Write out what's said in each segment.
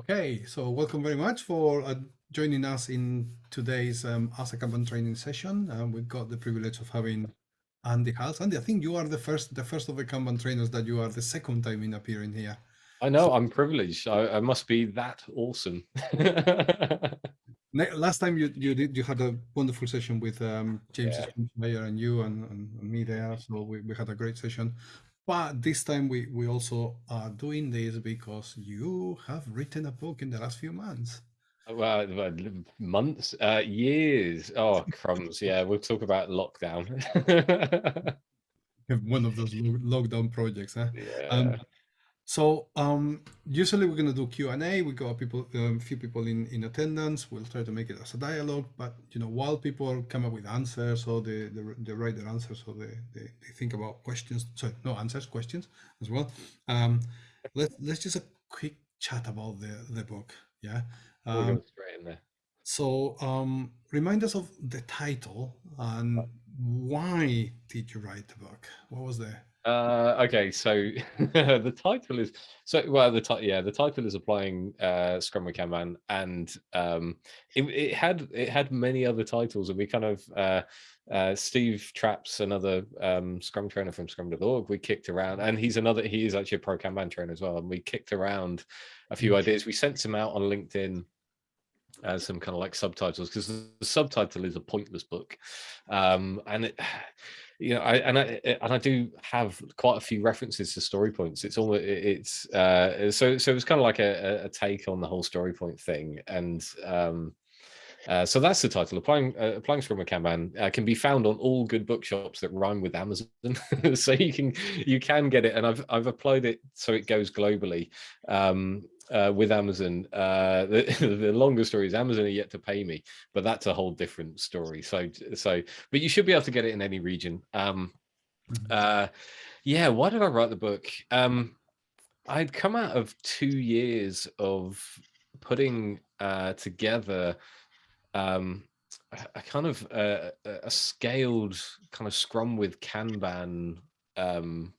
Okay, so welcome very much for uh, joining us in today's um, As Kanban training session. Uh, we've got the privilege of having Andy Hiles. Andy, I think you are the first the first of the Kanban trainers that you are the second time in appearing here. I know, so, I'm privileged. I, I, must be that awesome. Last time you you did you had a wonderful session with um, James yeah. Mayer and you and, and, and me there, so we, we had a great session. But this time we, we also are doing this because you have written a book in the last few months. Well, months, uh, years. Oh, crumbs. Yeah, we'll talk about lockdown. One of those lockdown projects, huh? Yeah. Um, so um, usually we're going to do Q&A. We got people, a um, few people in, in attendance. We'll try to make it as a dialogue, but you know, while people come up with answers or they, they, they write their answers or they, they, they, think about questions, sorry, no answers, questions as well. Um, let's, let's just a quick chat about the, the book. Yeah. Um, straight in there. So um, remind us of the title and why did you write the book? What was the uh, okay, so the title is so well. The title, yeah, the title is applying uh, Scrum with Kanban, and um, it, it, had it had many other titles, and we kind of uh, uh, Steve Trapps, another um, Scrum trainer from Scrum.org, we kicked around, and he's another. He is actually a pro Kanban trainer as well, and we kicked around a few ideas. We sent him out on LinkedIn as some kind of like subtitles because the subtitle is a pointless book um and it you know, I and I and I do have quite a few references to story points. It's almost it's uh, so so it's kind of like a, a take on the whole story point thing, and um, uh, so that's the title. Applying uh, applying Scrum with Kanban uh, can be found on all good bookshops that rhyme with Amazon, so you can you can get it. And I've I've applied it so it goes globally. Um, uh, with Amazon. Uh, the, the longer story is Amazon are yet to pay me, but that's a whole different story. So, so, but you should be able to get it in any region. Um, mm-hmm. uh, yeah, why did I write the book? Um, I'd come out of two years of putting uh, together um, a, a kind of uh, a scaled kind of Scrum with Kanban um,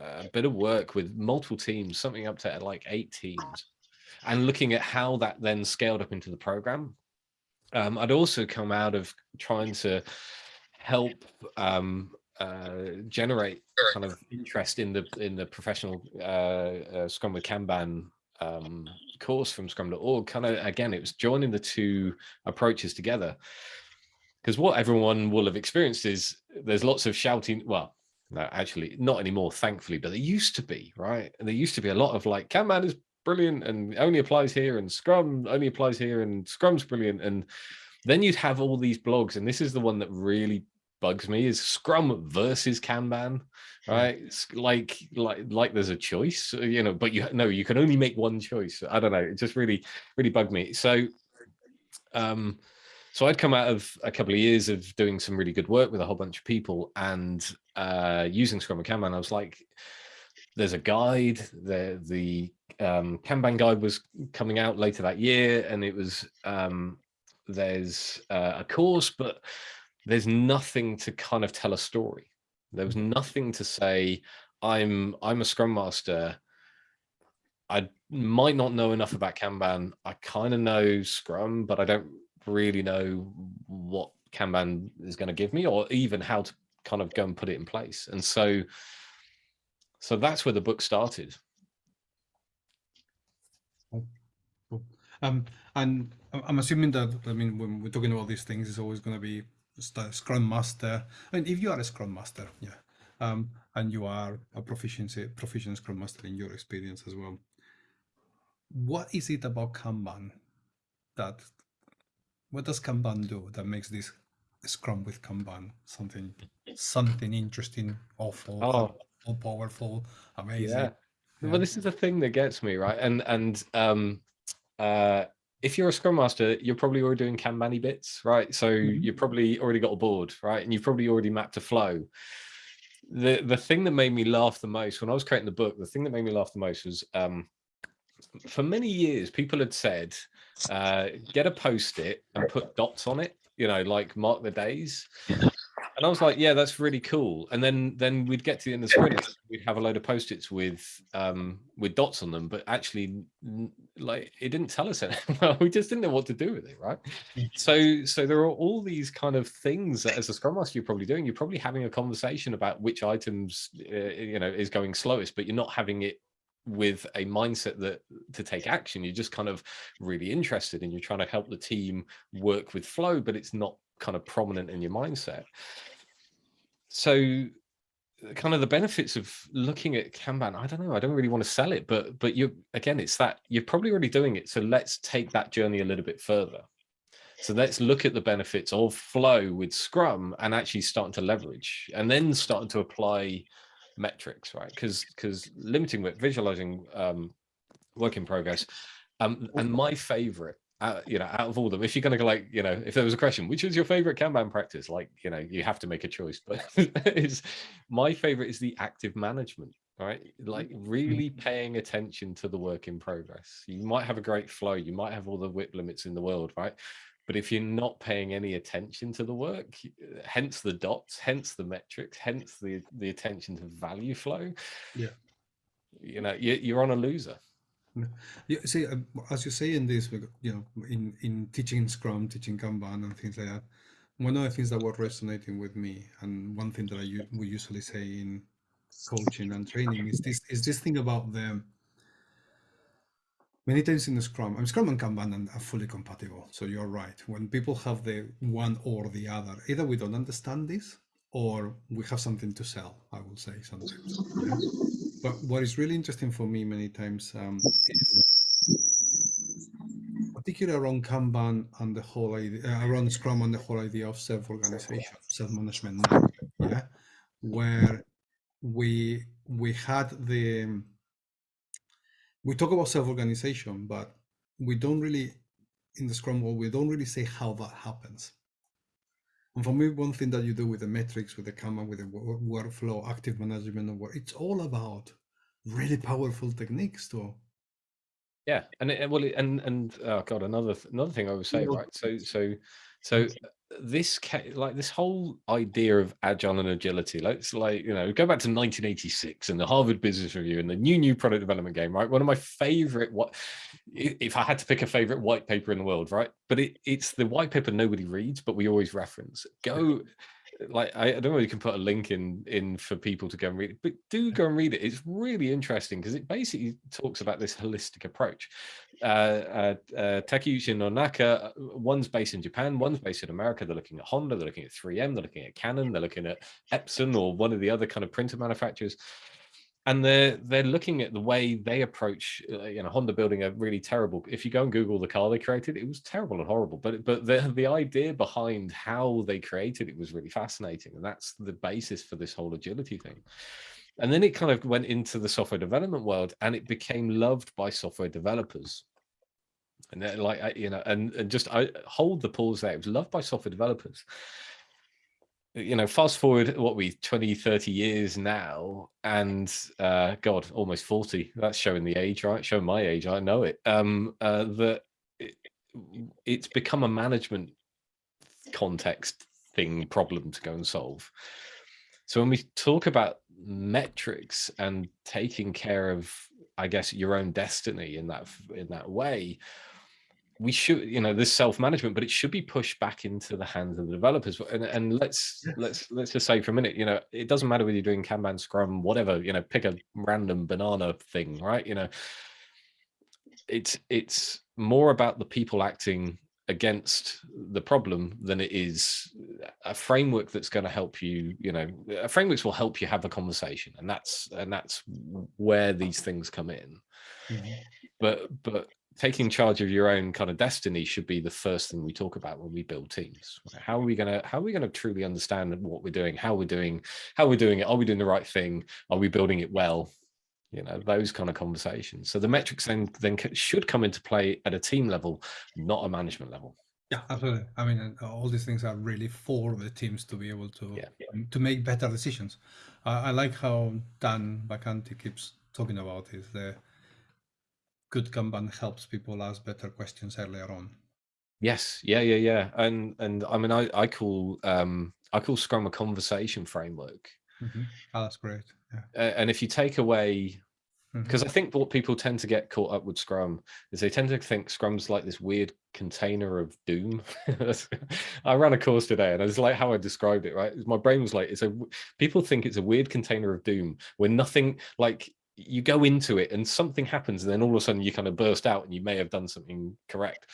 a bit of work with multiple teams, something up to like eight teams, and looking at how that then scaled up into the program. Um, I'd also come out of trying to help um, uh, generate kind of interest in the in the professional uh, uh, Scrum with Kanban um, course from Scrum.org. Kind of again, it was joining the two approaches together. Because what everyone will have experienced is there's lots of shouting. Well, no, actually, not anymore, thankfully, but there used to be, right? And there used to be a lot of like, Kanban is brilliant and only applies here, and Scrum only applies here, and Scrum's brilliant. And then you'd have all these blogs, and this is the one that really bugs me is Scrum versus Kanban, right? It's like like like there's a choice, you know, but you no, you can only make one choice. I don't know. It just really really bugged me. So um so I'd come out of a couple of years of doing some really good work with a whole bunch of people and uh, using Scrum and Kanban. I was like, there's a guide, the, the um, Kanban guide was coming out later that year and it was, um, there's uh, a course, but there's nothing to kind of tell a story. There was nothing to say, I'm, I'm a Scrum Master, I might not know enough about Kanban. I kind of know Scrum, but I don't really know what Kanban is going to give me or even how to kind of go and put it in place. And so, so that's where the book started. Um, and I'm assuming that, I mean, when we're talking about these things, it's always going to be Scrum Master. I mean, if you are a Scrum Master, yeah, um, and you are a proficiency, proficient Scrum Master in your experience as well, what is it about Kanban that what does Kanban do that makes this Scrum with Kanban something something interesting, awful, oh. powerful, amazing? Yeah. yeah. Well, this is the thing that gets me right, and and um, uh, if you're a Scrum Master, you're probably already doing Kanban bits, right? So mm -hmm. you've probably already got a board, right? And you've probably already mapped a flow. The the thing that made me laugh the most when I was creating the book, the thing that made me laugh the most was um, for many years, people had said, uh, get a post-it and put dots on it, you know, like mark the days. And I was like, yeah, that's really cool. And then then we'd get to the end of the sprint, we'd have a load of post-its with um with dots on them, but actually like it didn't tell us anything. we just didn't know what to do with it, right? So so there are all these kind of things that as a scrum master you're probably doing. You're probably having a conversation about which items uh, you know is going slowest, but you're not having it with a mindset that to take action you're just kind of really interested and you're trying to help the team work with flow but it's not kind of prominent in your mindset. So uh, kind of the benefits of looking at Kanban, I don't know, I don't really want to sell it, but but you again, it's that you're probably already doing it. So let's take that journey a little bit further. So let's look at the benefits of flow with Scrum and actually starting to leverage and then starting to apply metrics, right? Because because limiting with visualizing um, work in progress. Um, and my favorite uh, you know, out of all of them, if you're going to go like, you know, if there was a question, which is your favorite Kanban practice? Like, you know, you have to make a choice, but is my favorite is the active management, right? Like really mm-hmm. paying attention to the work in progress. You might have a great flow. You might have all the WIP limits in the world, right? But if you're not paying any attention to the work, hence the dots, hence the metrics, hence the, the attention to value flow, yeah, you know, you, you're on a loser. Yeah, see, uh, as you say in this, you know, in in teaching Scrum, teaching Kanban, and things like that, one of the things that were resonating with me, and one thing that I we usually say in coaching and training is this is this thing about the many times in the Scrum, mean, Scrum and Kanban are fully compatible. So you're right. When people have the one or the other, either we don't understand this or we have something to sell, I will say sometimes. But what is really interesting for me many times um, is particularly around Kanban and the whole idea, uh, around Scrum and the whole idea of self-organization, self-management, yeah, where we we had the we talk about self-organization, but we don't really in the Scrum world we don't really say how that happens. And for me, one thing that you do with the metrics, with the Kanban, with the workflow, active management of work, it's all about really powerful techniques to. Yeah, and it, well, and and oh god, another another thing I would say, right? So so so this like this whole idea of agile and agility let's like you know go back to 1986 and the harvard business review and the new new product development game right? One of my favorite what if i had to pick a favorite white paper in the world right? But it, it's the white paper nobody reads but we always reference. Go like I, I, don't know if you can put a link in in for people to go and read it but do go and read it. It's really interesting because it basically talks about this holistic approach. Uh, uh, uh Takeuchi Nonaka, uh, one's based in Japan, one's based in America. They're looking at Honda, they're looking at 3M, they're looking at Canon, they're looking at Epson or one of the other kind of printer manufacturers and they're they're looking at the way they approach uh, you know honda building a really terrible. If you go and google the car they created it was terrible and horrible. But but the the idea behind how they created it was really fascinating. And that's the basis for this whole agility thing. And then it kind of went into the software development world and it became loved by software developers. And like you know and, and just i hold the pause there. It was loved by software developers you know, fast forward what we 20, 30 years now, and uh, God, almost 40. That's showing the age, right? Showing my age, I know it. Um, uh, that it, it's become a management context thing problem to go and solve. So when we talk about metrics and taking care of, I guess, your own destiny in that in that way, we should you know this self-management but it should be pushed back into the hands of the developers and, and let's yes. let's let's just say for a minute you know it doesn't matter whether you're doing kanban scrum whatever you know pick a random banana thing right you know it's it's more about the people acting against the problem than it is a framework that's going to help you you know a frameworks will help you have a conversation and that's and that's where these things come in mm -hmm. but but taking charge of your own kind of destiny should be the first thing we talk about when we build teams. How are we going to how are we going to truly understand what we're doing? How we're doing how we're doing it? Are we doing the right thing? Are we building it well? You know those kind of conversations. So the metrics then then should come into play at a team level not a management level. Yeah absolutely. I mean all these things are really for the teams to be able to yeah. Um, to make better decisions. Uh, i like how dan Vacanti keeps talking about is the good Kanban helps people ask better questions earlier on. Yes, yeah, yeah, yeah, and and I mean, I I call um I call Scrum a conversation framework. hmm Oh, that's great. Yeah. And if you take away because I think what people tend to get caught up with Scrum is they tend to think Scrum's like this weird container of doom. I ran a course today, and it's like how I described it. Right, my brain was like, it's a. People think it's a weird container of doom where nothing like you go into it and something happens, and then all of a sudden you kind of burst out, and you may have done something correct.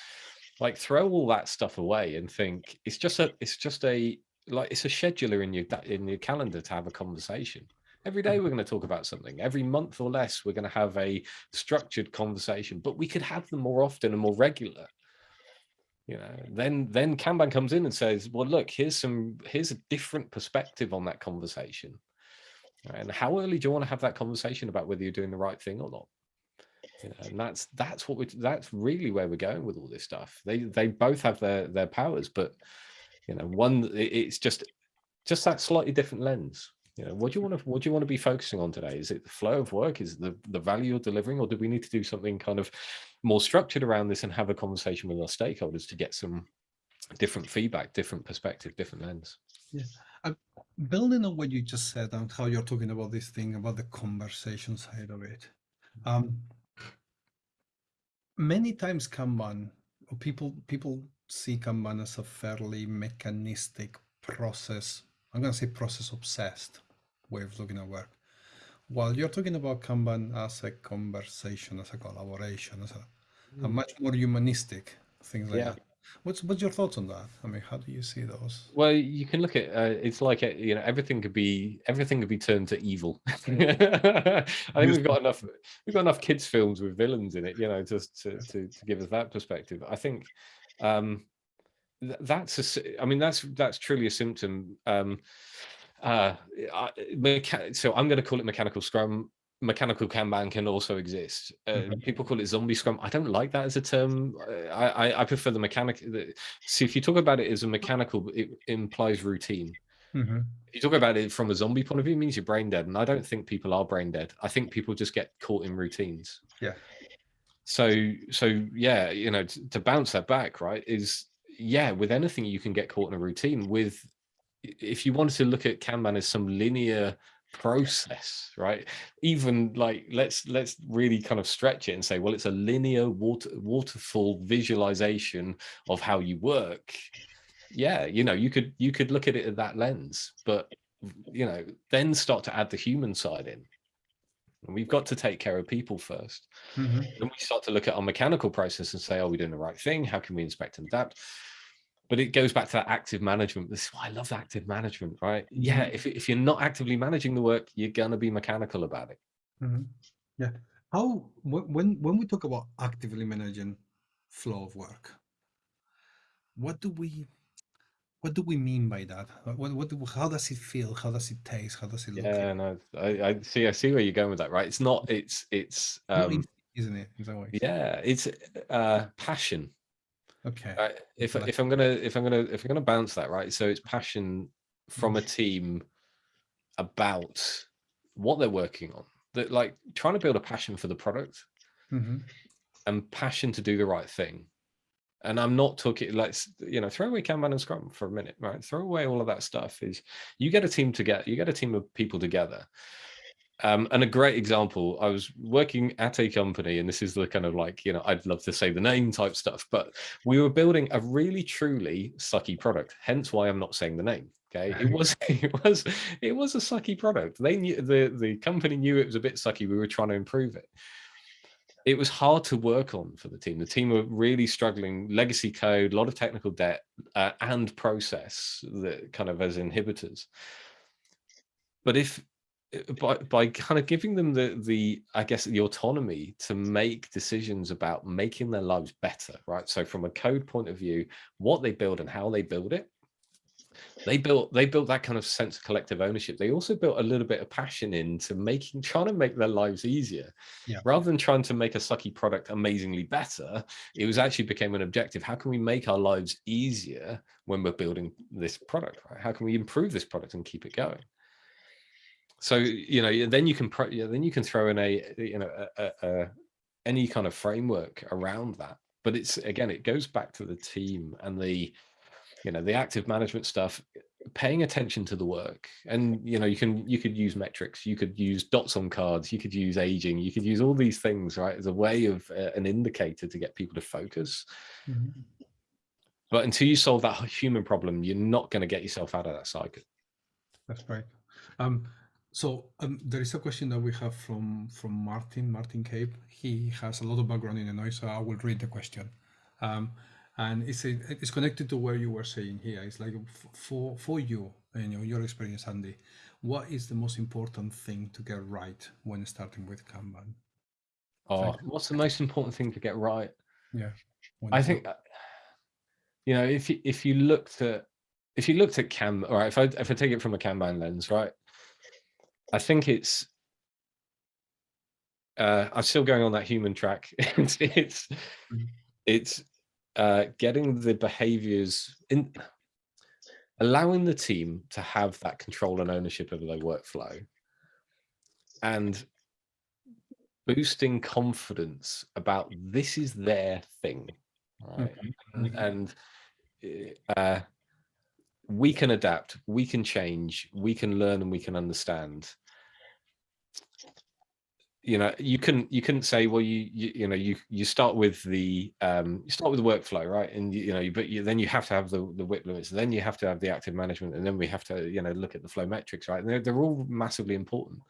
Like throw all that stuff away and think it's just a. It's just a like it's a scheduler in your in your calendar to have a conversation. Every day mm-hmm. we're going to talk about something. Every month or less, we're going to have a structured conversation, but we could have them more often and more regular. You know, then then Kanban comes in and says, "Well, look, here's some here's a different perspective on that conversation." And how early do you want to have that conversation about whether you're doing the right thing or not? And that's that's what we that's really where we're going with all this stuff. They they both have their their powers, but you know, one it's just just that slightly different lens. You know, what do you want to what do you want to be focusing on today? Is it the flow of work? Is the the value you're delivering, or do we need to do something kind of more structured around this and have a conversation with our stakeholders to get some different feedback, different perspective, different lens? Building on what you just said and how you're talking about this thing about the conversation side of it um many times kanban or people people see kanban as a fairly mechanistic process i'm going to say process obsessed way of looking at work. While you're talking about kanban as a conversation as a collaboration as a, a much more humanistic things like Yeah. that what's what's your thoughts on that i mean how do you see those Well, you can look at uh, it's like uh, you know everything could be everything could be turned to evil. I think we've got enough we've got enough kids films with villains in it, you know, just to to, to give us that perspective. I think um, th- that's a I mean that's that's truly a symptom. Um, uh, I, so I'm going to call it mechanical scrum. Mechanical Kanban can also exist. Uh, Mhm. People call it zombie scrum. I don't like that as a term. I, I, I prefer the mechanic. The, see, if you talk about it as a mechanical, it implies routine. hmm If you talk about it from a zombie point of view, it means you're brain dead. And I don't think people are brain dead. I think people just get caught in routines. Yeah. So, so yeah, you know, t- to bounce that back, right, is yeah, with anything you can get caught in a routine. With if you wanted to look at Kanban as some linear process, right? Even like let's let's really kind of stretch it and say, well, it's a linear water waterfall visualization of how you work. Yeah you know you could you could look at it at that lens but you know then start to add the human side in. And we've got to take care of people first. Hmm then we start to look at our mechanical process and say are we doing the right thing? How can we inspect and adapt but it goes back to that active management this is why i love active management right yeah if, if you're not actively managing the work you're gonna be mechanical about it hmm Yeah. How when when we talk about actively managing flow of work, what do we what do we mean by that? What what do, how does it feel? How does it taste? How does it look? yeah no I, I see i see where you're going with that right it's not it's it's um isn't it? Some yeah it's uh passion Okay. Right, if if I'm gonna if I'm gonna if I'm gonna bounce that right, so it's passion from a team about what they're working on. That like trying to build a passion for the product hmm and passion to do the right thing. And I'm not talking let's you know throw away Kanban and Scrum for a minute, right? Throw away all of that stuff. Is you get a team together, you get a team of people together. Um, and a great example, I was working at a company, and this is the kind of like, you know, I'd love to say the name type stuff, but we were building a really truly sucky product. Hence why I'm not saying the name. Okay. It was it was it was a sucky product. They knew the the company knew it was a bit sucky. We were trying to improve it. It was hard to work on for the team. The team were really struggling, legacy code, a lot of technical debt, uh, and process that kind of as inhibitors. But if Uh, by by kind of giving them the the I guess the autonomy to make decisions about making their lives better, right? So from a code point of view, what they build and how they build it, they built they built that kind of sense of collective ownership. They also built a little bit of passion into making trying to make their lives easier, Yeah. rather than trying to make a sucky product amazingly better. It was actually became an objective. How can we make our lives easier when we're building this product? Right? How can we improve this product and keep it going? So you know then you can pro- yeah, then you can throw in a you know a, a, a, any kind of framework around that but it's again it goes back to the team and the you know the active management stuff paying attention to the work and you know you can you could use metrics you could use dots on cards you could use aging you could use all these things right as a way of uh, an indicator to get people to focus Mhm. but until you solve that human problem you're not going to get yourself out of that cycle That's right. Um, so um, there is a question that we have from from Martin Martin Cape. He has a lot of background in the noise, so I will read the question. Um, and it's a, it's connected to where you were saying here. It's like for for you and your, your experience, Andy. What is the most important thing to get right when starting with Kanban? oh Thank what's the most important thing to get right Yeah, I think, uh, you know, if you, if you looked at if you looked at Cam, all right, if I if I take it from a Kanban lens, right, I think it's. Uh, I'm still going on that human track. it's it's, Mhm. it's uh, getting the behaviors in, allowing the team to have that control and ownership over their workflow, and boosting confidence about this is their thing, right? Mhm, and, mhm. and uh, we can adapt, we can change, we can learn, and we can understand. You know, you can you couldn't say, well, you you, you know, you you start with the um, you start with the workflow, right? And you, you know, but you, then you have to have the the WIP limits, then you have to have the active management, and then we have to you know look at the flow metrics, right? And they're they're all massively important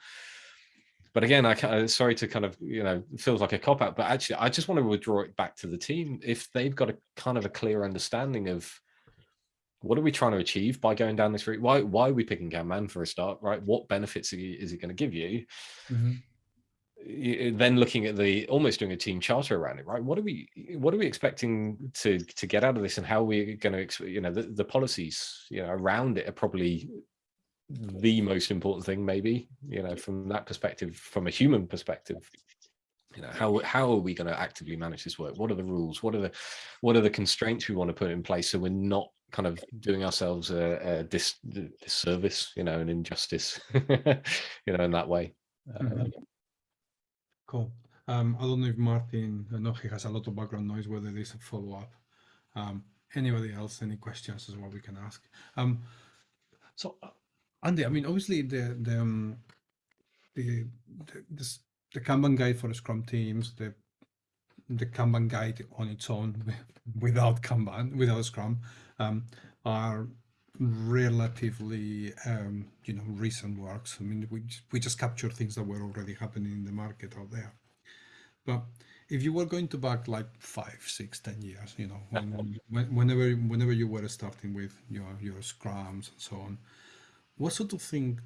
but again, I ca- sorry to kind of you know feels like a cop out, but actually, I just want to withdraw it back to the team if they've got a kind of a clear understanding of what are we trying to achieve by going down this route. Why why are we picking Kanban for a start, right? What benefits you- is it going to give you? Mhm. Y- Then looking at the almost doing a team charter around it, right? What are we what are we expecting to to get out of this, and how are we going to you know the, the policies you know around it are probably the most important thing maybe you know from that perspective from a human perspective you know how how are we going to actively manage this work what are the rules what are the what are the constraints we want to put in place so we're not kind of doing ourselves a, a dis, disservice you know an injustice you know in that way Uh, Mhm. Cool. Um, I don't know if Martin, I know he has a lot of background noise, whether there's a follow up. Um, anybody else, any questions as well we can ask. Um, so, uh, Andy, I mean, obviously the the um, the the, this, the Kanban guide for Scrum teams, the the Kanban guide on its own without Kanban, without Scrum, um, are relatively um, you know recent works. I mean, we just, we just capture things that were already happening in the market out there. But if you were going to back like five, six, ten years, you know, when, when, whenever whenever you were starting with your your scrums and so on, what sort of thing?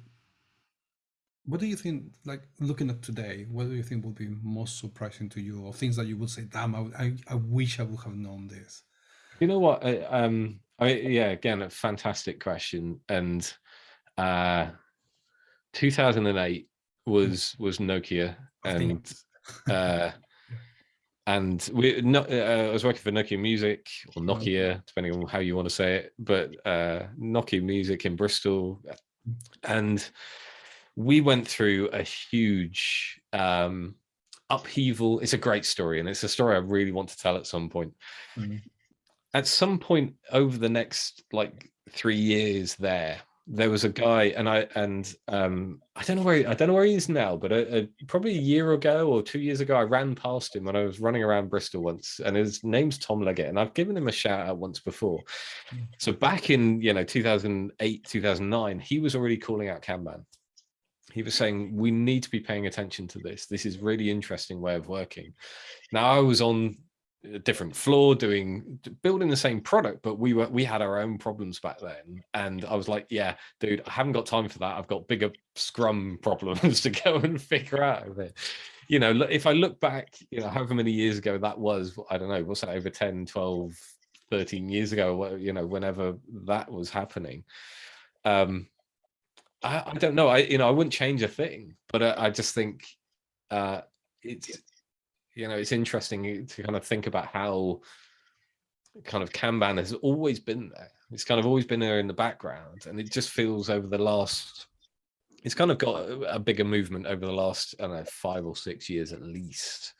What do you think? Like looking at today, what do you think would be most surprising to you, or things that you would say, "Damn, I, I, I wish I would have known this." you know what I, um I, yeah again a fantastic question and uh 2008 was was nokia and uh and we no, uh, I was working for Nokia Music or Nokia, depending on how you want to say it, but uh, Nokia Music in Bristol, and we went through a huge um, upheaval. It's a great story, and it's a story I really want to tell at some point. Mhm. At some point over the next like three years, there there was a guy, and I and um, I don't know where I don't know where he is now, but a, a, probably a year ago or two years ago, I ran past him when I was running around Bristol once, and his name's Tom Leggett, and I've given him a shout out once before. Mm. So back in you know 2008, 2009, he was already calling out Kanban. He was saying we need to be paying attention to this. This is really interesting way of working. Now I was on a different floor doing building the same product but we were we had our own problems back then. And i was like yeah dude i haven't got time for that. I've got bigger scrum problems to go and figure out of it. You know if i look back you know however many years ago that was i don't know what's that over 10 12 13 years ago you know whenever that was happening. Um i, I don't know. I you know i wouldn't change a thing but i, I just think uh it's you know it's interesting to kind of think about how kind of kanban has always been there. It's kind of always been there in the background and it just feels over the last it's kind of got a, bigger movement over the last I don't know five or six years at least.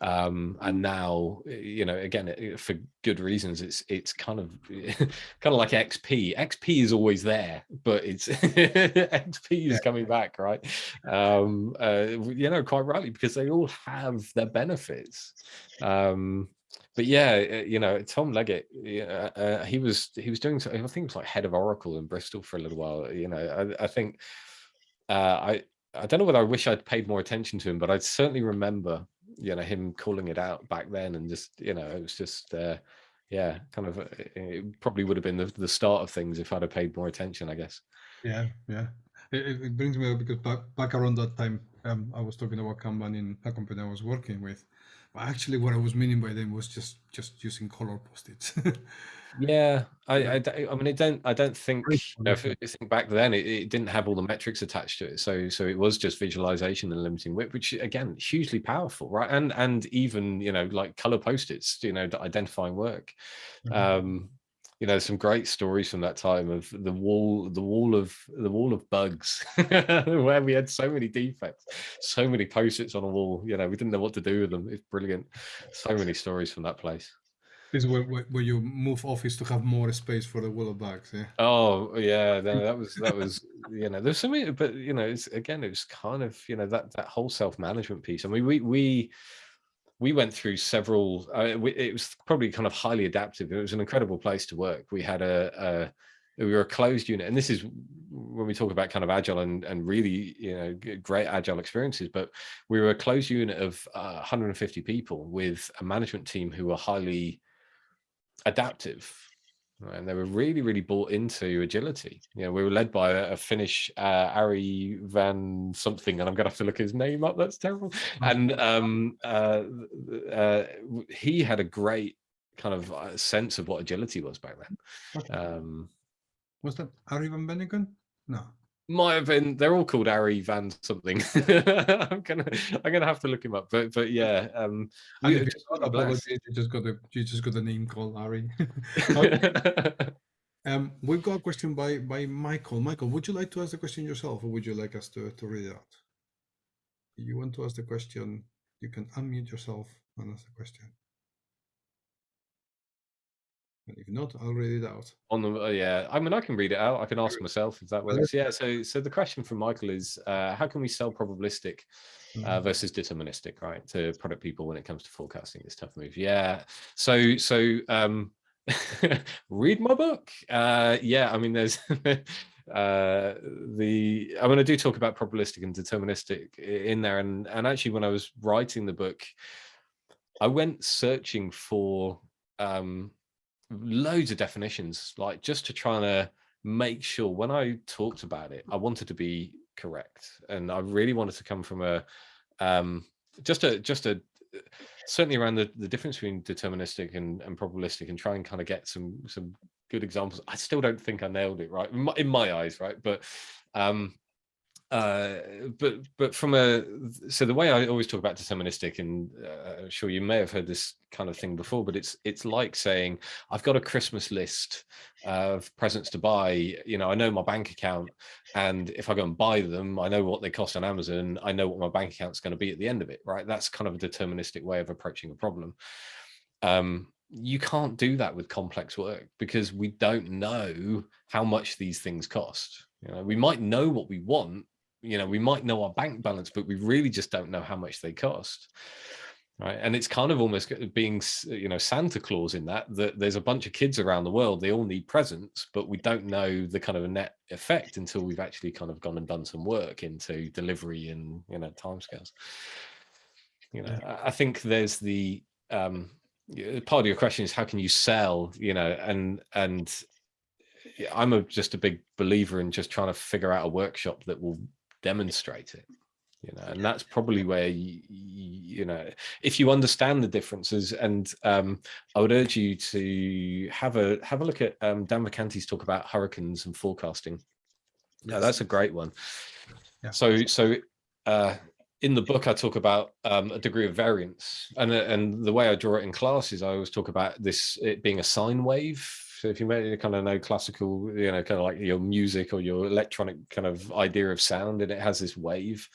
Um and now you know again it, for good reasons it's it's kind of kind of like xp xp is always there but it's xp is coming back right? Um uh, you know quite rightly because they all have their benefits. Um but yeah uh, you know tom leggett yeah uh, he was he was doing i think he was like head of oracle in bristol for a little while you know i, I think uh i I don't know whether I wish I'd paid more attention to him, but I certainly remember, you know, him calling it out back then, and just, you know, it was just, uh, yeah, kind of, uh, it probably would have been the, the start of things if I'd have paid more attention, I guess. Yeah, yeah. It, it- brings me up because back back around that time, um, I was talking about Kanban in a company I was working with. But actually, what I was meaning by them was just just using color post-its. Yeah, I, I, don't- I mean, I don't, I don't think, you know, if you think back then, it, it didn't have all the metrics attached to it, so, so it was just visualization and limiting WIP, which again, hugely powerful, right? And and even, you know, like color post-its, you know, identifying work. Mhm. um you know some great stories from that time of the wall the wall of the wall of bugs where we had so many defects so many post-its on a wall you know we didn't know what to do with them it's brilliant so many stories from that place This is where, where, where you move office to have more space for the wall of bags. Yeah. oh yeah no, that was that was you know there's so many but you know it's again it was kind of you know that that whole self-management piece i mean we we we went through several uh, we, it was probably kind of highly adaptive it was an incredible place to work we had a, a we were a closed unit and this is when we talk about kind of agile and and really you know great agile experiences but we were a closed unit of uh, 150 people with a management team who were highly adaptive and they were really really bought into agility. You know we were led by a, a finnish uh, ari van something and i'm gonna have to look his name up that's terrible. And um uh, uh he had a great kind of uh, sense of what agility was back then. Um Was that Ari van Benneken? No. Might have been they're all called ari van something i'm gonna i'm gonna have to look him up but but yeah um And we if you just got really blessed. apologies, you just got a you just got a name called Ari. um, we've got a question by by Michael. Michael, would you like to ask the question yourself, or would you like us to to read it out? If you want to ask the question, you can unmute yourself and ask the question. And if not, I'll read it out. on the uh, yeah i mean i can read it out. I can ask myself if that works. Yeah so so the question from michael is uh how can we sell probabilistic uh, Mhm. versus deterministic right to product people when it comes to forecasting this tough move? Yeah so so um read my book. Uh yeah i mean there's uh the i mean i do talk about probabilistic and deterministic in there and and actually when i was writing the book i went searching for um loads of definitions like just to try to make sure when i talked about it i wanted to be correct and i really wanted to come from a um just a just a certainly around the, the difference between deterministic and, and probabilistic and try and kind of get some some good examples. I still don't think i nailed it right? In my, in my eyes right? But um uh but but from a so the way i always talk about deterministic and uh, I'm sure you may have heard this kind of thing before but it's it's like saying i've got a christmas list of presents to buy you know i know my bank account and if i go and buy them i know what they cost on amazon i know what my bank account's going to be at the end of it right? That's kind of a deterministic way of approaching a problem. Um you can't do that with complex work because we don't know how much these things cost you know? We might know what we want you know we might know our bank balance but we really just don't know how much they cost right? And it's kind of almost being you know santa claus in that that there's a bunch of kids around the world they all need presents but we don't know the kind of net effect until we've actually kind of gone and done some work into delivery and you know timescales. You know I- i think there's the um part of your question is how can you sell you know and and i'm a, just a big believer in just trying to figure out a workshop that will demonstrate it you know and that's probably where you, you know if you understand the differences and um i would urge you to have a have a look at um dan vacanti's talk about hurricanes and forecasting yeah Yes. that's a great one Yeah. so so uh in the book i talk about um a degree of variance and and the way i draw it in class is i always talk about this it being a sine wave So if you may kind of no classical, you know, kind of like your music or your electronic kind of idea of sound, and it has this wave.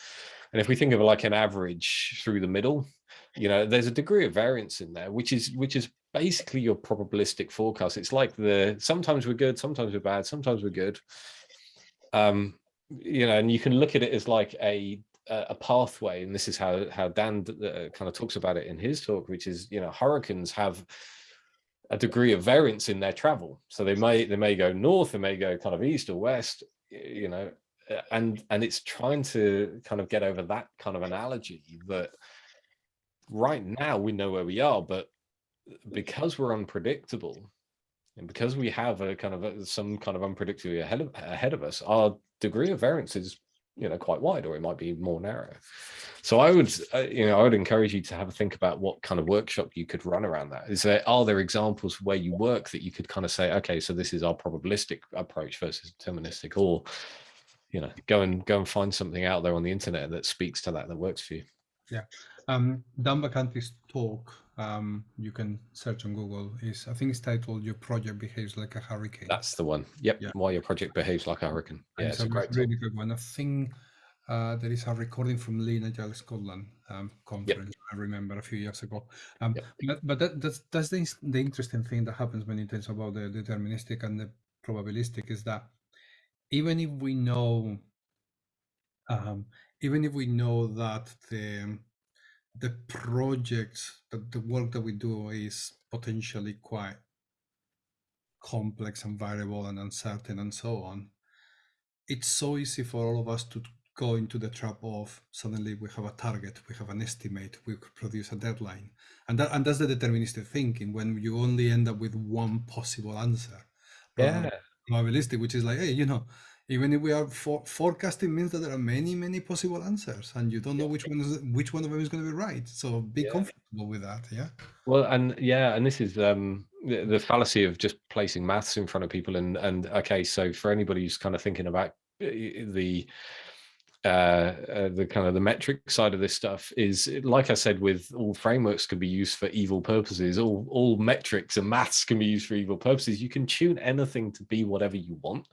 And if we think of like an average through the middle, you know, there's a degree of variance in there, which is which is basically your probabilistic forecast. It's like the sometimes we're good, sometimes we're bad, sometimes we're good. Um, you know, and you can look at it as like a a pathway, and this is how how Dan uh, kind of talks about it in his talk, which is you know hurricanes have a degree of variance in their travel, so they may they may go north, they may go kind of east or west, you know, and and it's trying to kind of get over that kind of analogy that right now we know where we are, but because we're unpredictable and because we have a kind of a, some kind of unpredictability ahead of ahead of us, our degree of variance is you know quite wide or it might be more narrow. So i would uh, you know i would encourage you to have a think about what kind of workshop you could run around that. Is there are there examples where you work that you could kind of say okay so this is our probabilistic approach versus deterministic or you know go and go and find something out there on the internet that speaks to that that works for you? Yeah. Um dan vacanti's talk um you can search on google is i think it's titled your project behaves like a hurricane that's the one yep Yeah. why your project behaves like a hurricane yeah And it's a great really good one. I think uh, there is a recording from Lean Agile Scotland um, conference. I remember a few years ago. Um, Yep. But, but that, that's that's the, the interesting thing that happens when it is about the deterministic and the probabilistic is that even if we know, um, even if we know that the the projects that the work that we do is potentially quite complex and variable and uncertain and so on it's so easy for all of us to go into the trap of suddenly we have a target, we have an estimate, we could produce a deadline, and that and that's the deterministic thinking when you only end up with one possible answer. yeah probabilistic, which is like, hey, you know, even if we are for, forecasting means that there are many, many possible answers, and you don't know which one is which one of them is going to be right. So be Yeah. comfortable with that. Yeah. Well, and yeah, and this is um the, the fallacy of just placing maths in front of people and and okay, so for anybody who's kind of thinking about uh, the uh, uh the kind of the metric side of this stuff is like I said with all frameworks can be used for evil purposes all all metrics and maths can be used for evil purposes. You can tune anything to be whatever you want.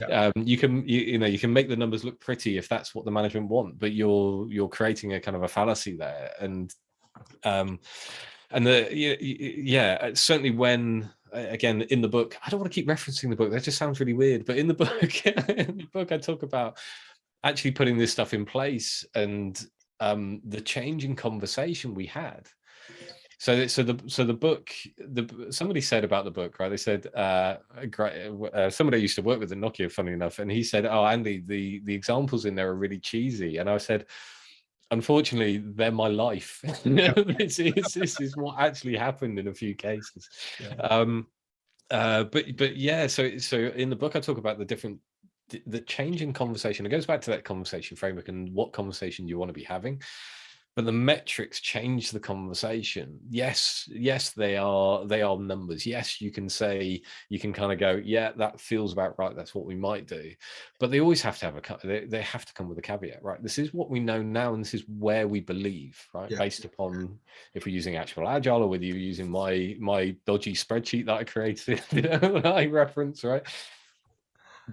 Yeah. um you can you, you know you can make the numbers look pretty if that's what the management want but you're you're creating a kind of a fallacy there. And um and the yeah uh, certainly when uh, again in the book i don't want to keep referencing the book that just sounds really weird but in the book in the book i talk about actually putting this stuff in place and um the change in conversation we had. So so the so the book the somebody said about the book right? They said uh, a great, uh somebody I used to work with at nokia funny enough and he said oh andy the the examples in there are really cheesy. And i said unfortunately they're my life. This, is, this is what actually happened in a few cases. Yeah. um uh but but yeah so so in the book i talk about the different the- the change in conversation it goes back to that conversation framework and what conversation you want to be having but the metrics change the conversation. Yes yes they are they are numbers. Yes you can say you can kind of go yeah that feels about right that's what we might do but they always have to have a they, they have to come with a caveat right? This is what we know now and this is where we believe right? Yeah. based upon if we're using ActionableAgile or whether you're using my my dodgy spreadsheet that i created that i reference right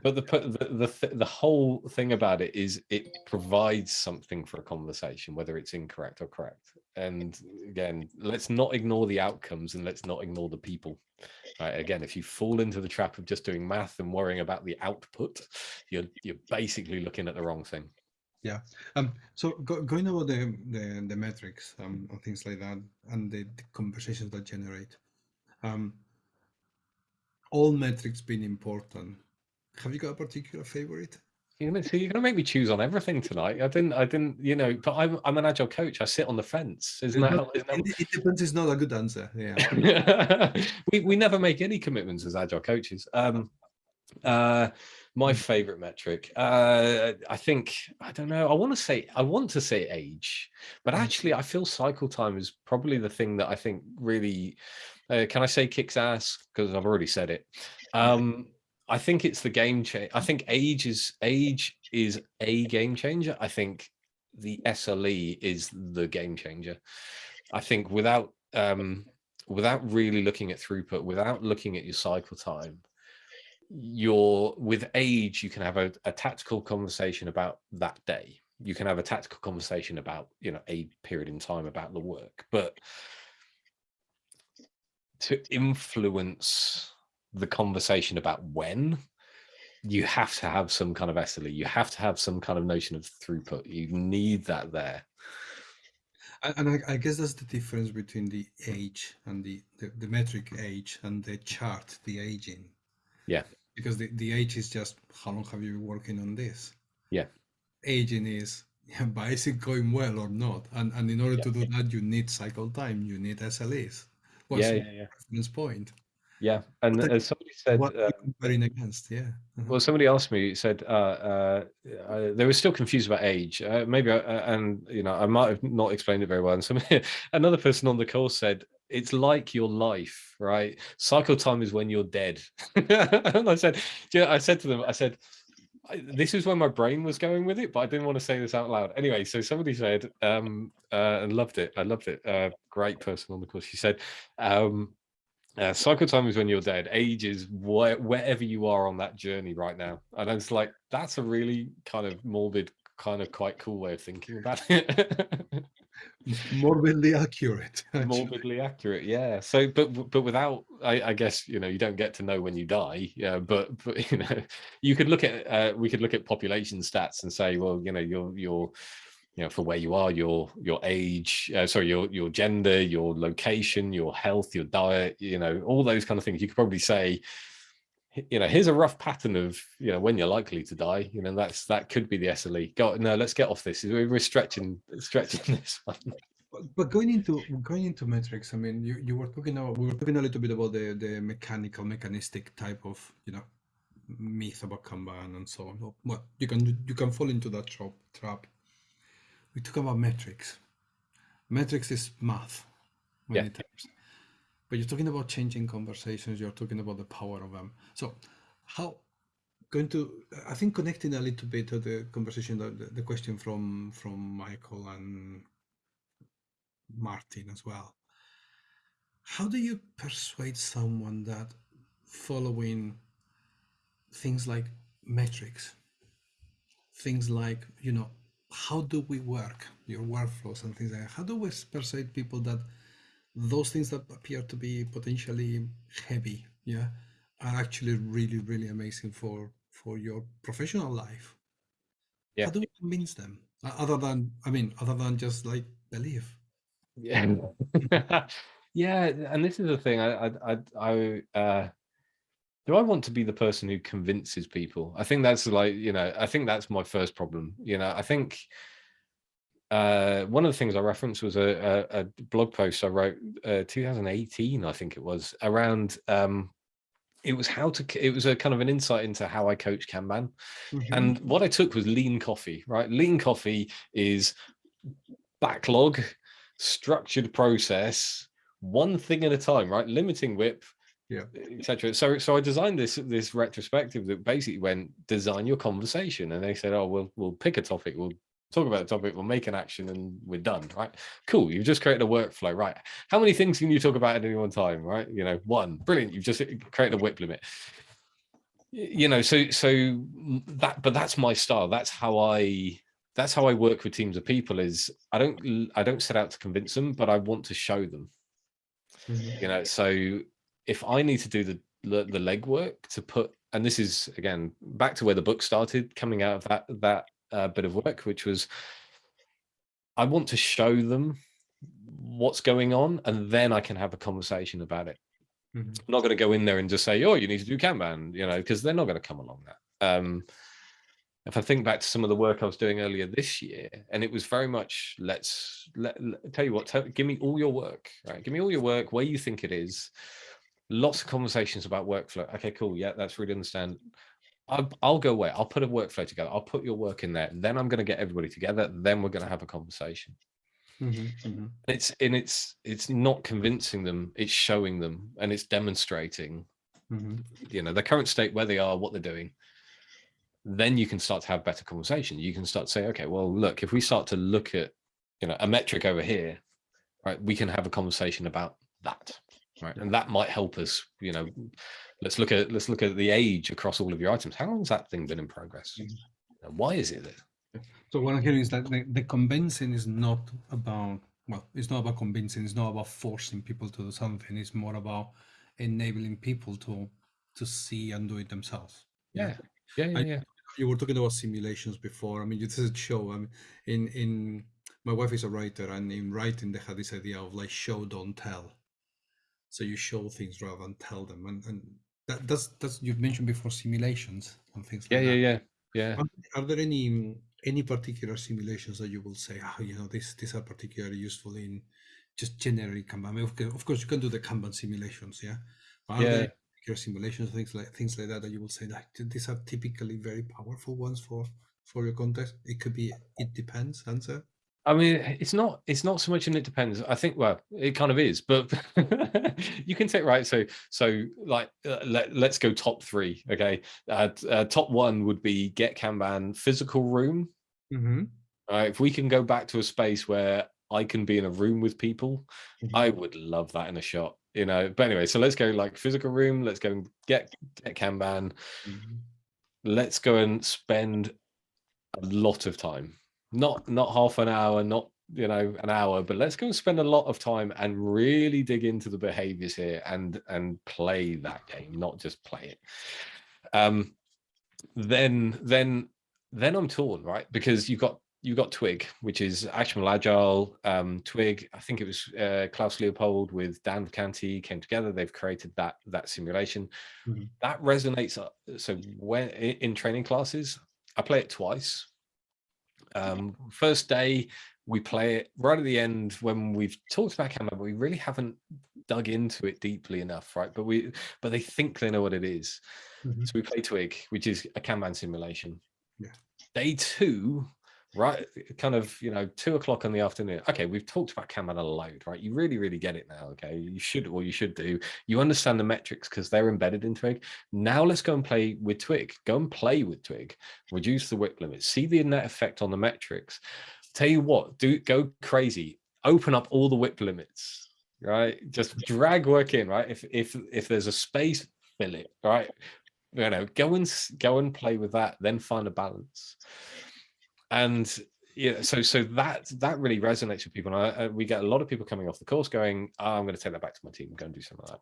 but the the the, the whole thing about it is it provides something for a conversation whether it's incorrect or correct and again let's not ignore the outcomes and let's not ignore the people right again if you fall into the trap of just doing math and worrying about the output you're you're basically looking at the wrong thing Yeah. Um, so go, going about the, the, the metrics um, and things like that, and the, the conversations that generate, um, all metrics being important. Have you got a particular favorite? so you're gonna make me choose on everything tonight i didn't i didn't you know but i'm i'm an agile coach i sit on the fence isn't that, It, isn't that it- depends. It's not a good answer. Yeah. we we never make any commitments as agile coaches. Um, uh, my favorite metric, uh, I think I don't know. I want to say I want to say age, but Mm. actually I feel cycle time is probably the thing that I think really. Uh, can I say kicks ass? Because I've already said it. Um, I think it's the game change. I think age is age is a game changer. I think the SLE is the game changer. I think without um, without really looking at throughput, without looking at your cycle time, you're with age, you can have a, a tactical conversation about that day. You can have a tactical conversation about, you know, a period in time about the work, but to influence the conversation about when you have to have some kind of SLE. You have to have some kind of notion of throughput. You need that there. And I, I guess that's the difference between the age and the, the, the metric age and the chart, the aging. Yeah. Because the, the age is just how long have you been working on this? Yeah. Aging is yeah, but is it going well or not? And and in order Yeah. to do that, you need cycle time, you need SLAs. What's Yeah, yeah, yeah. reference point? Yeah. And But as somebody said, what uh, comparing against? Yeah. uh-huh. well, somebody asked me, said uh, uh, uh, they were still confused about age. Uh, maybe, I, uh, and you know, I might have not explained it very well. And some another person on the call said, "It's like your life, right? Cycle time is when you're dead." and I said, do you know, I said to them, I said, this is where my brain was going with it, but I didn't want to say this out loud. Anyway, so somebody said, um, uh, and loved it. I loved it. Uh, great person on the call. She said, um, uh, cycle time is when you're dead. Age is where, wherever you are on that journey right now. And it's like, that's a really kind of morbid, kind of quite cool way of thinking about it. morbidly accurate. actually. morbidly accurate yeah so but but without I, I guess you know you don't get to know when you die yeah but but you know you could look at uh, we could look at population stats and say well you know you're you're you know for where you are your your age uh, sorry your your gender your location your health your diet you know all those kind of things you could probably say you know here's a rough pattern of you know when you're likely to die you know that's that could be the SLE go no let's get off this we're, stretching stretching this one But- going into going into metrics, I mean, you, you were talking about we were talking a little bit about the the mechanical, mechanistic type of you know myth about Kanban and so on. Well, you can you can fall into that trap. Trap. We talk about metrics. Metrics is math, many Yeah. times. But you're talking about changing conversations. You're talking about the power of them. So, how going to? I think connecting a little bit to the conversation, the, the, the question from from Michael and Martin as well. How do you persuade someone that following things like metrics, things like, you know, how do we work, your workflows and things like that, how do we persuade people that those things that appear to be potentially heavy, yeah, are actually really, really amazing for for your professional life? Yeah. How do we convince them? Other than, I mean, other than just like believe. Yeah, yeah, and this is the thing. I, I, I, I uh, do I want to be the person who convinces people? I think that's like, you know, I think that's my first problem. You know, I think uh, one of the things I referenced was a, a, a blog post I wrote, uh, 2018, I think it was, around. Um, it was how to. It was a kind of an insight into how I coach Kanban. Mhm. And what I took was lean coffee, right? Lean coffee is backlog, structured process, one thing at a time, right? Limiting WIP, Yeah. etc. So, so I designed this this retrospective that basically went design your conversation, and they said, oh, we'll we'll pick a topic, we'll talk about the topic, we'll make an action, and we're done, right? Cool. You've just created a workflow, right? How many things can you talk about at any one time, right? You know, one. Brilliant. You've just created a WIP limit you know so so that but that's my style that's how i that's how i work with teams of people is i don't i don't set out to convince them but i want to show them Mhm. you know so if i need to do the the, legwork to put and this is again back to where the book started coming out of that that uh, bit of work which was i want to show them what's going on and then i can have a conversation about it Mhm. I'm not going to go in there and just say, "Oh, you need to do Kanban," you know, because they're not going to come along that. Um, if I think back to some of the work I was doing earlier this year, and it was very much, "Let's let, let- tell you what, tell, give me all your work, right? Give me all your work where you think it is." Lots of conversations about workflow. Okay, cool. Yeah, that's really understand. I'll, I'll go away. I'll put a workflow together. I'll put your work in there. Then I'm going to get everybody together. Then we're going to have a conversation Mhm, mhm. it's and it's it's not convincing them it's showing them and it's demonstrating Mhm. you know the current state where they are what they're doing then you can start to have better conversation you can start to say okay well look if we start to look at you know a metric over here right we can have a conversation about that right? And that might help us. You know, let's look at let's look at the age across all of your items. How long has that thing been in progress? And why is it there? So what I'm hearing is that the, the convincing is not about well, it's not about convincing. It's not about forcing people to do something. It's more about enabling people to to see and do it themselves. Yeah, yeah, yeah. I- yeah. You were talking about simulations before. I mean, this is a show. I mean, in in my wife is a writer, and in writing they had this idea of like show don't tell. So you show things rather than tell them, and and that, that's that's you mentioned before simulations and things Yeah, like yeah, that. yeah, yeah. Are, are there any any particular simulations that you will say, oh, you know, this these are particularly useful in just generally Kanban? I mean, of, course, of course, you can do the Kanban simulations, yeah. But are Yeah. there particular simulations, things like things like that, that you will say that these are typically very powerful ones for for your context? It could be. It depends. Answer. I mean, it's not it's not so much and it depends. I think well, it kind of is, but you can take right. So so like uh, let let's go top three. Okay, uh, uh, top one would be get Kanban physical room. Mm-hmm. All right, if we can go back to a space where I can be in a room with people, I would love that in a shot. You know, but anyway, so let's go like physical room. Let's go and get get Kanban. Mm-hmm. let's go and spend a lot of time not not half an hour not you know an hour but let's go and spend a lot of time and really dig into the behaviors here and and play that game not just play it. Um then then then i'm torn right? Because you've got you've got twig which is ActionableAgile um twig. I think it was uh, klaus leopold with dan Vacanti came together. They've created that that simulation. Mhm. that resonates uh, so when in training classes i play it twice um first day we play it. Right at the end when we've talked about Kanban, but we really haven't dug into it deeply enough right? But we but they think they know what it is. Mhm. so we play twig which is a kanban simulation. Yeah. day two right kind of you know two o'clock in the afternoon okay we've talked about kanban a load right? You really really get it now okay? You should or you should do. You understand the metrics because they're embedded in twig. Now let's go and play with twig. Go and play with twig. Reduce the WIP limit. See the net effect on the metrics. Tell you what do go crazy. Open up all the WIP limits right? Just drag work in right? If if if there's a space fill it right? You know go and go and play with that then find a balance and yeah so so that that really resonates with people and I, I, we get a lot of people coming off the course going oh, i'm going to take that back to my team go and do some of that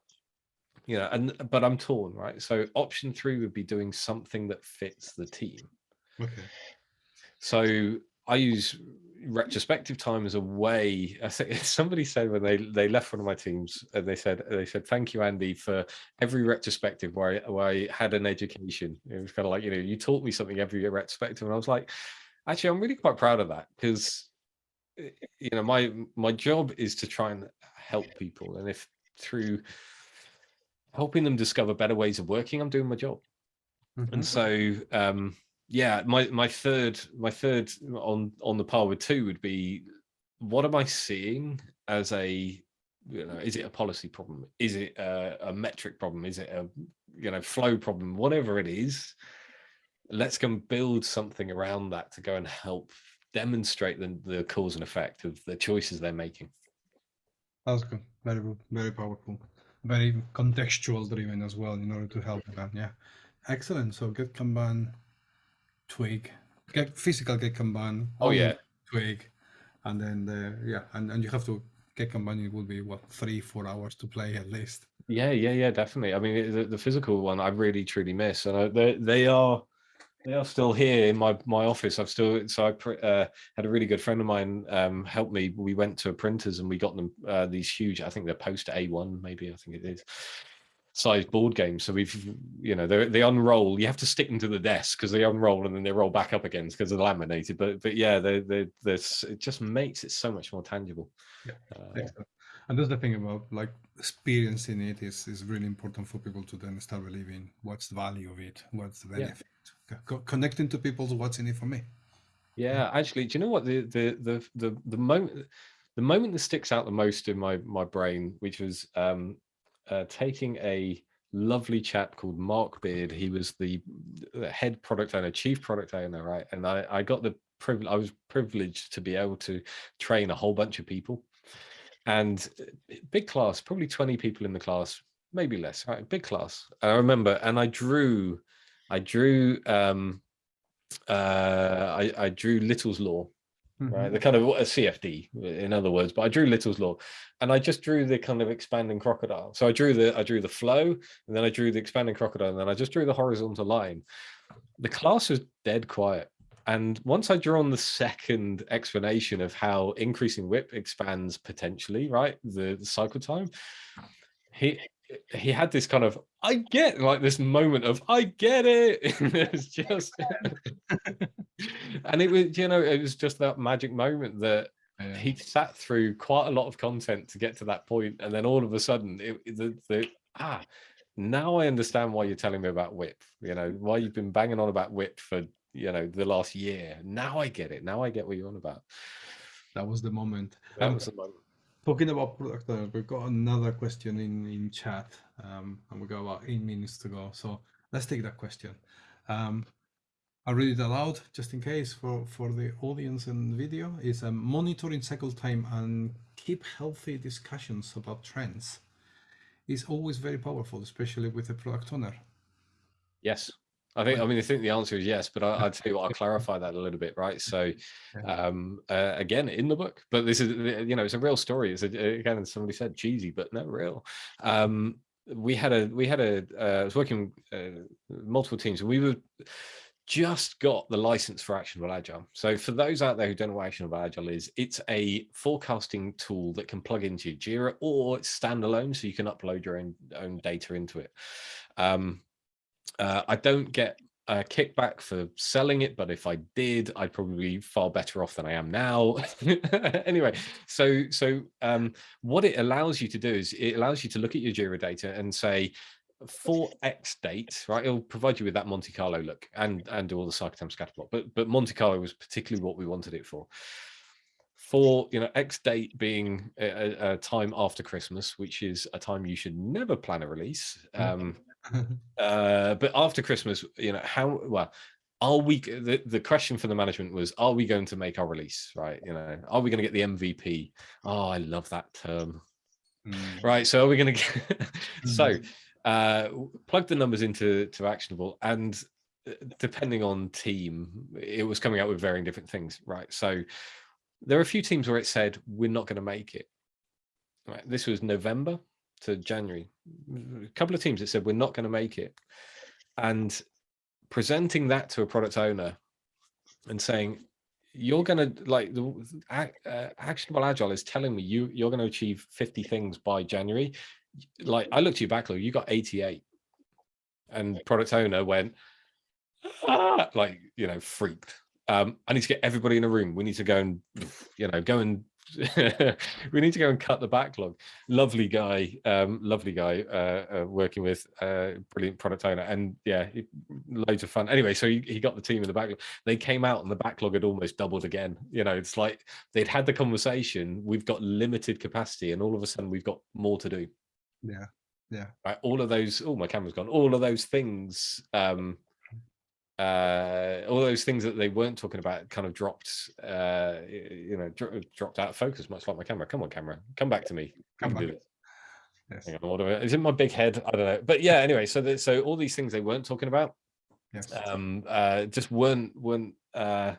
you know and but i'm torn right so option three would be doing something that fits the team Okay. so I use retrospective time as a way. I think somebody said when they they left one of my teams, and they said they said thank you Andy for every retrospective where I, where I had an education. It was kind of like you know you taught me something every retrospective, and I was like, actually I'm really quite proud of that because you know my my job is to try and help people, and if through helping them discover better ways of working, I'm doing my job. Mhm. and so um yeah my my third my third on on the par with two would be what am i seeing as a you know is it a policy problem? Is it a, a metric problem? Is it a you know flow problem? Whatever it is let's go and build something around that to go and help demonstrate the, the cause and effect of the choices they're making That's good. Very good. Very powerful. Very contextual driven as well in order to help that. Yeah. Excellent. So get Kanban, Twig, get physical get Kanban. Oh, yeah. Twig, and then the yeah, and, and you have to get Kanban. It will be what three four hours to play at least. Yeah, yeah, yeah, definitely. I mean, the, the physical one I really truly miss, and I, they they are they are still here in my my office. I've still so I uh, had a really good friend of mine um, help me. We went to a printers and we got them uh, these huge. I think they're post A one, maybe I think it is size board games. So we've you know they they unroll. You have to stick them to the desk because they unroll and then they roll back up again because they're laminated. But but yeah, they they this it just makes it so much more tangible. Yeah, Uh, And that's the thing about like experiencing it is is really important for people to then start believing what's the value of it, what's the Yeah. Co- connecting to people's what's in it for me. Yeah, actually, do you know what the the the the the moment the moment that sticks out the most in my my brain, which was um uh, taking a lovely chap called Mark Beard. He was the, the head product owner, chief product owner, right? And I I got the privilege. I was privileged to be able to train a whole bunch of people. and uh, big class, probably 20 people in the class, maybe less, right? Big class. I remember, and I drew, I drew, um, uh, I, I drew Little's Law, Mm-hmm. right? The kind of a CFD, in other words. But I drew Little's Law, and I just drew the kind of expanding crocodile. So I drew the I drew the flow, and then I drew the expanding crocodile, and then I just drew the horizontal line. The class was dead quiet. And once I drew on the second explanation of how increasing WIP expands potentially, right, the, the cycle time, he he had this kind of I get like this moment of I get it. it's just and it was you know it was just that magic moment that Yeah. he sat through quite a lot of content to get to that point and then all of a sudden it, the, the ah now I understand why you're telling me about WIP you know why you've been banging on about WIP for you know the last year now I get it now I get what you're on about That was the moment. that Um, was the moment Talking about product owners, we've got another question in, in chat, um, and we've got about eight minutes to go. So let's take that question. Um, I'll read it aloud just in case for, for the audience and video. Is um, monitoring cycle time and keep healthy discussions about trends is always very powerful, especially with a product owner. Yes. I think, I mean, I think the answer is yes, but I, I'd tell you what, I'll clarify that a little bit, right? So, um, uh, again, in the book, but this is, uh, you know, it's a real story. It's a, again, as somebody said, cheesy, but no real. Um, we had a, we had a, uh, I was working uh, multiple teams and we were just got the license for ActionableAgile. So for those out there who don't know what ActionableAgile is, it's a forecasting tool that can plug into Jira or it's standalone, so you can upload your own, own data into it. Um, uh, I don't get a kickback for selling it, but if I did, I'd probably be far better off than I am now. anyway, so so um, what it allows you to do is it allows you to look at your Jira data and say, for X date, right? It'll provide you with that Monte Carlo look and and do all the cycle time scatter plot. But but Monte Carlo was particularly what we wanted it for. For you know X date being a, a- a time after Christmas, which is a time you should never plan a release. Um, uh, but after Christmas, you know, how well are we? The, the question for the management was, are we going to make our release? Right? You know, are we going to get the MVP? Oh, I love that term. Mm. Right. So are we going to get? so Mhm. uh, plug the numbers into to actionable, and uh, depending on team, it was coming out with varying different things. Right. So there are a few teams where it said we're not going to make it. Right. This was November to January. A couple of teams that said we're not going to make it, and presenting that to a product owner and saying you're going to like the uh, ActionableAgile is telling me you you're going to achieve 50 things by January. Like I looked at your backlog, you got 88, and product owner went "Ah," like you know freaked. Um, I need to get everybody in a room. We need to go and you know go and we need to go and cut the backlog. Lovely guy, um, lovely guy uh, uh, working with uh, brilliant product owner, and yeah, it- loads of fun. Anyway, so he, he got the team in the backlog. They came out and the backlog had almost doubled again. You know, it's like they'd had the conversation. We've got limited capacity, and all of a sudden we've got more to do. Yeah. Yeah. Right, all of those. Oh, my camera's gone. All of those things. Um, uh all those things that they weren't talking about kind of dropped uh you know dro- dropped out of focus much like my camera come on camera come back to me Come back. this. Yes. Hang on, what do I- is it my big head i don't know but yeah anyway so that so all these things they weren't talking about Yes. um uh just weren't weren't uh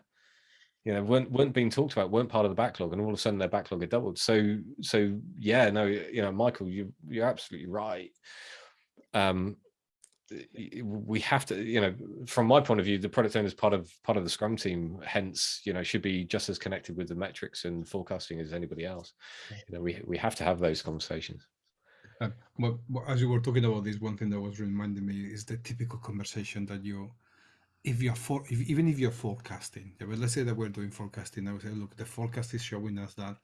you know weren't weren't being talked about weren't part of the backlog and all of a sudden their backlog had doubled so so yeah no you know michael you you're absolutely right um we have to you know from my point of view the product owner is part of part of the scrum team hence you know should be just as connected with the metrics and forecasting as anybody else. You know we we have to have those conversations. Uh, but, but as you were talking about this, one thing that was reminding me is the typical conversation that you, if you're for, if, even if you're forecasting, yeah, but let's say that we're doing forecasting, I would say, look, the forecast is showing us that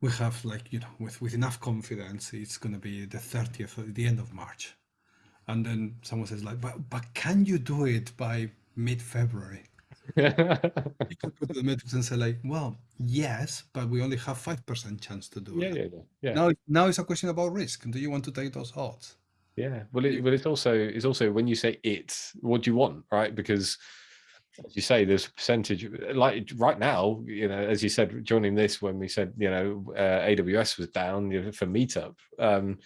we have like you know with with enough confidence, it's going to be the 30th, the end of March, and then someone says like, but but can you do it by mid-February? You can go to the metrics and say like, well, yes, but we only have five percent chance to do yeah it. yeah yeah yeah Now, now it's a question about risk. Do you want to take those odds? Yeah, well, it, but it's also it's also when you say it, what do you want, right? Because as you say, there's a percentage like right now, you know, as you said, joining this when we said, you know, uh, AWS was down you know, for meetup, um,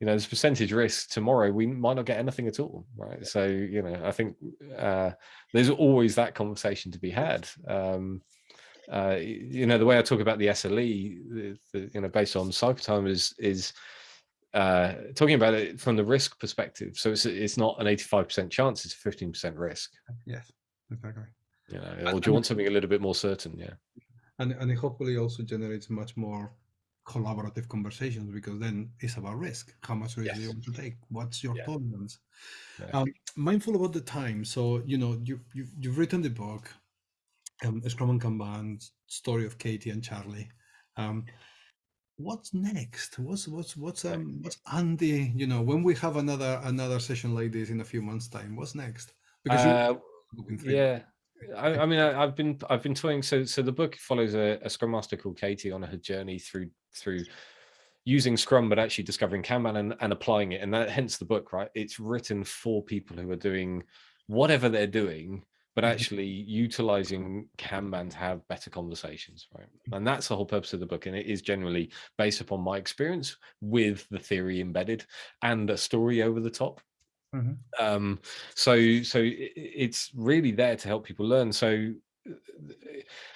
you know, there's percentage risk tomorrow, we might not get anything at all. Right. So, you know, I think uh, there's always that conversation to be had. Um, uh, you know, the way I talk about the SLE, the, the, you know, based on cycle time is, is uh, talking about it from the risk perspective. So it's, it's not an 85% chance, it's a 15% risk. Yes exactly. You know, or do you want something a little bit more certain? Yeah. And and it hopefully also generates much more collaborative conversations because then it's about risk. How much risk yes. do you want to take? What's your yeah. tolerance? Yeah. Um, mindful about the time. So you know you you you've written the book, um, Scrum and Kanban, story of Katie and Charlie. Um, what's next? What's what's what's um what's Andy? You know, when we have another another session like this in a few months' time, what's next? Because uh, yeah. I, I, mean, I, have been I've been toying. So, so the book follows a, a Scrum Master called Katie on her journey through through using Scrum, but actually discovering Kanban and, and applying it. And that hence the book, right? It's written for people who are doing whatever they're doing, but mm-hmm. actually utilizing Kanban to have better conversations, right? And that's the whole purpose of the book. And it is generally based upon my experience with the theory embedded and a story over the top. Mm -hmm. um, so, so it's really there to help people learn. So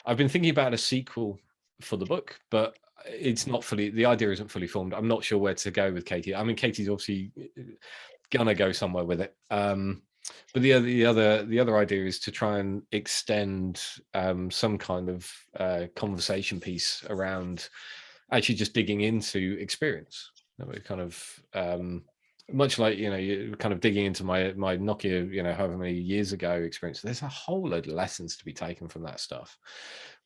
I've been thinking about a sequel for the book, but it's not fully, the idea isn't fully formed. I'm not sure where to go with Katie. I mean, Katie's obviously gonna go somewhere with it. Um, but the other, the other, the other idea is to try and extend um, some kind of uh, conversation piece around actually just digging into experience. That we Kind of um, much like you know you're kind of digging into my my nokia you know however many years ago experience there's a whole load of lessons to be taken from that stuff.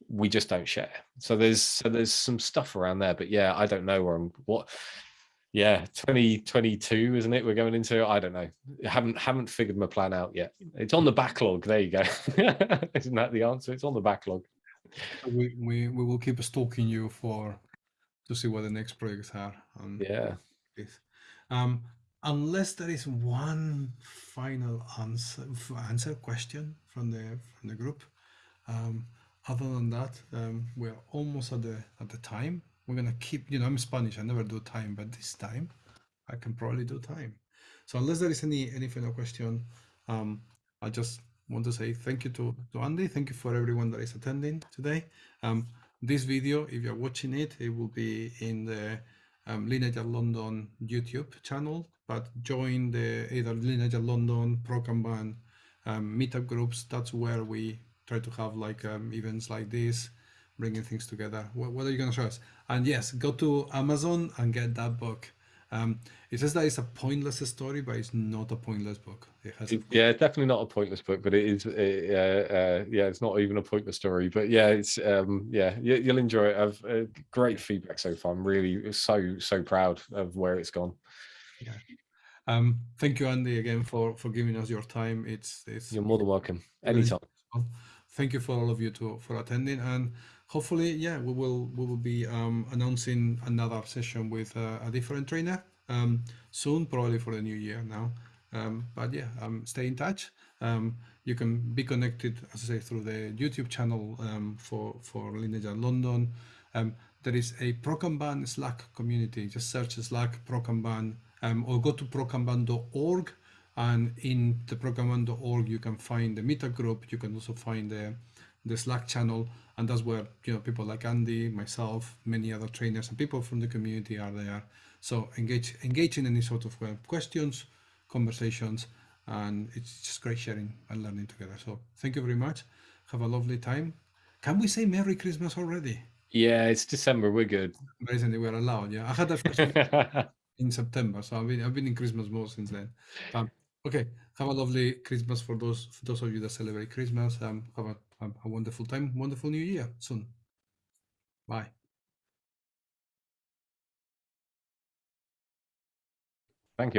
We just don't share. So there's so there's some stuff around there but yeah i don't know where i'm what yeah 2022 isn't it we're going into? I don't know. I haven't haven't figured my plan out yet. It's on the backlog. There you go. Isn't that the answer? It's on the backlog. We we, we will keep stalking you for to see what the next projects are um, yeah. um unless there is one final answer answer question from the from the group um, other than that um, we're almost at the at the time. We're gonna keep you know i'm spanish i never do time but this time i can probably do time. So unless there is any any final question um, i just want to say thank you to to andy. Thank you for everyone that is attending today. Um, this video if you're watching it it will be in the um, Lineage London YouTube channel, but join the either Lineage London, ProKanban um, meetup groups. That's where we try to have like um, events like this, bringing things together. What, what are you going to show us? And yes, go to Amazon and get that book. Um, it says that it's a pointless story, but it's not a pointless book. It has it, yeah, definitely not a pointless book, but it is. It, uh, uh, yeah, it's not even a pointless story, but yeah, it's um, yeah, you, will enjoy it. I've uh, great feedback so far. I'm really so so proud of where it's gone. Yeah. Um, thank you, Andy, again for for giving us your time. It's it's. You're more than welcome. Anytime. Thank you for all of you to for attending and hopefully, yeah, we will we will be um, announcing another session with uh, a different trainer um, soon, probably for the new year now. Um, but yeah, um, stay in touch. Um, you can be connected, as I say, through the YouTube channel for for Lineage London. There is a ProKanban Slack community. Just search Slack ProKanban or go to prokanban.org. And in the prokanban.org, you can find the meetup group. You can also find the the Slack channel, and that's where you know people like Andy, myself, many other trainers, and people from the community are there. So engage engage in any sort of questions, conversations, and it's just great sharing and learning together. So thank you very much. Have a lovely time. Can we say Merry Christmas already? Yeah, it's December. We're good. Recently, we're allowed. Yeah, I had that in September, so I've been I've been in Christmas mode since then. Um, okay, have a lovely Christmas for those for those of you that celebrate Christmas. Um, have a a wonderful time, wonderful new year soon. Bye. Thank you.